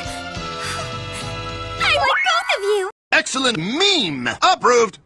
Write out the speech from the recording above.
I like both of you! Excellent meme! Approved!